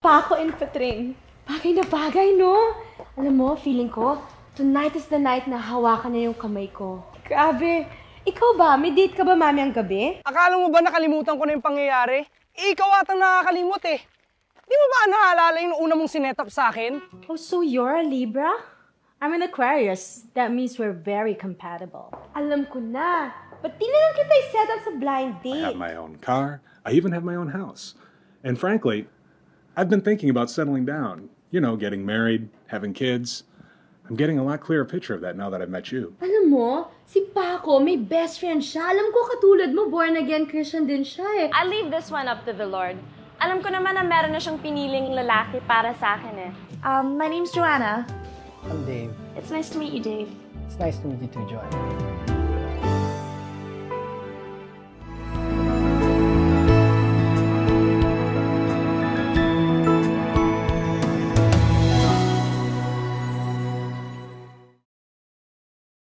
Paco and Patring. Bagay na bagay, no? Alam mo, feeling ko, tonight is the night na hawakan na yung kamay ko. Grabe. Ikaw ba? May date ka ba mamayang gabi? Akala mo ba nakalimutan ko na yung pangyayari? Eh, ikaw atang nakakalimot eh. Di mo ba naalala yung una mong sinetap sa akin? Oh, so you're a Libra? I'm an Aquarius. That means we're very compatible. Alam ko na. Ba't di na lang kita set up sa blind I have my own car. I even have my own house. And frankly, I've been thinking about settling down. You know, getting married, having kids. I'm getting a lot clearer picture of that now that I've met you. Alam mo, si Paco, may best friend siya. Alam ko katulad mo, born again Christian din siya eh. I leave this one up to the Lord. Alam ko naman na meron na siyang piniling lalaki para sa akin eh. Um, my name's Joanna. I'm Dave. It's nice to meet you, Dave. It's nice to meet you too, Joy.